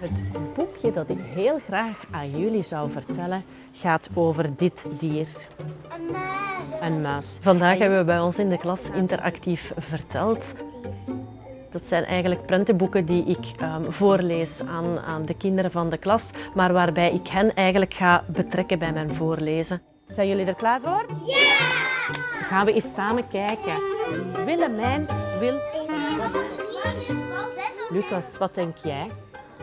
Het boekje dat ik heel graag aan jullie zou vertellen gaat over dit dier. Een muis. Vandaag hebben we bij ons in de klas interactief verteld. Dat zijn eigenlijk prentenboeken die ik ehm, voorlees aan, aan de kinderen van de klas, maar waarbij ik hen eigenlijk ga betrekken bij mijn voorlezen. Zijn jullie er klaar voor? Ja! Gaan we eens samen kijken. Willemijn wil... Lucas, wat denk jij?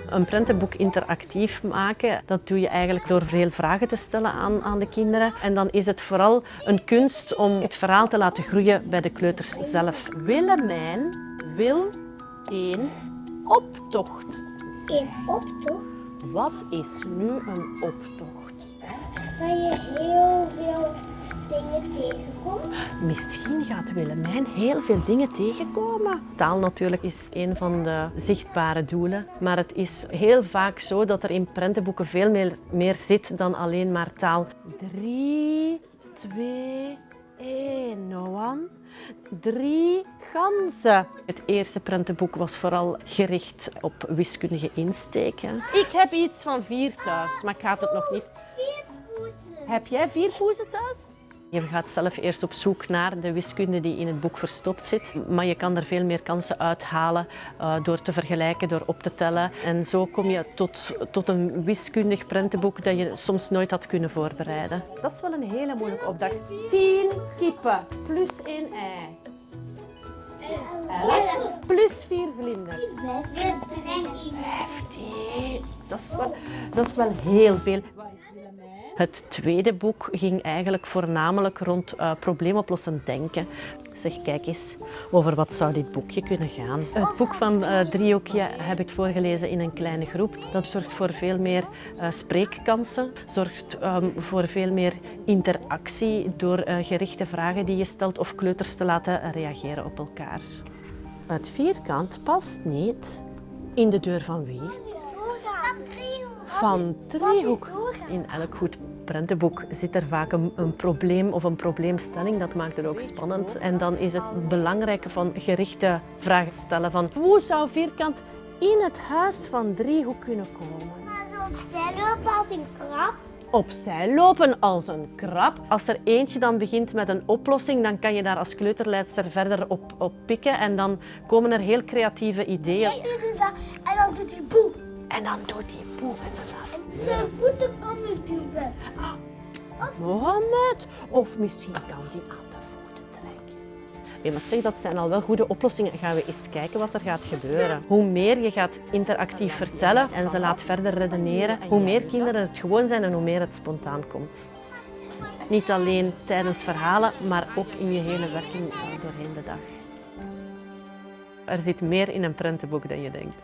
Een prentenboek interactief maken, dat doe je eigenlijk door veel vragen te stellen aan, aan de kinderen. En dan is het vooral een kunst om het verhaal te laten groeien bij de kleuters zelf. Willemijn wil een optocht. Een optocht Wat is nu een optocht? waar je heel. Misschien gaat Willemijn heel veel dingen tegenkomen. Taal natuurlijk is een van de zichtbare doelen. Maar het is heel vaak zo dat er in prentenboeken veel meer, meer zit dan alleen maar taal. Drie, twee, één, Noan. Drie ganzen. Het eerste prentenboek was vooral gericht op wiskundige insteken. Ik heb iets van vier thuis, maar ik ga het nog niet... Vier poezen. Heb jij vier poezen thuis? Je gaat zelf eerst op zoek naar de wiskunde die in het boek verstopt zit. Maar je kan er veel meer kansen uithalen uh, door te vergelijken, door op te tellen. En zo kom je tot, tot een wiskundig prentenboek dat je soms nooit had kunnen voorbereiden. Dat is wel een hele moeilijke opdracht. 10 kippen plus één ei. Elf plus vier vlinders. Heftig. Dat is wel, dat is wel heel veel. Het tweede boek ging eigenlijk voornamelijk rond uh, probleemoplossend denken. Zeg, kijk eens, over wat zou dit boekje kunnen gaan? Het boek van uh, Driehoekje heb ik voorgelezen in een kleine groep. Dat zorgt voor veel meer uh, spreekkansen, zorgt um, voor veel meer interactie door gerichte vragen die je stelt of kleuters te laten reageren op elkaar. Het vierkant past niet in de deur van wie? Van driehoek. In elk goed prentenboek zit er vaak een, een, probleem of een probleemstelling. Dat maakt het ook spannend. En dan is het belangrijke van gerichte vragen stellen van hoe zou vierkant in het huis van driehoek kunnen komen? Maar zo opzij lopen als een krab. Opzij lopen als een krab. Als er eentje dan begint met een oplossing, dan kan je daar als kleuterleidster verder op, op pikken en dan komen er heel creatieve ideeën. Dat en dan doet hij boe. En dan doet hij boe inderdaad. Zijn voeten kan niet duwen. Mohammed. Of misschien kan die aan de voeten trekken. Mag zeggen, dat zijn al wel goede oplossingen. Gaan we eens kijken wat er gaat gebeuren. Hoe meer je gaat interactief vertellen en ze laat verder redeneren, hoe meer kinderen het gewoon zijn en hoe meer het spontaan komt. Niet alleen tijdens verhalen, maar ook in je hele werking doorheen de dag. Er zit meer in een prentenboek dan je denkt.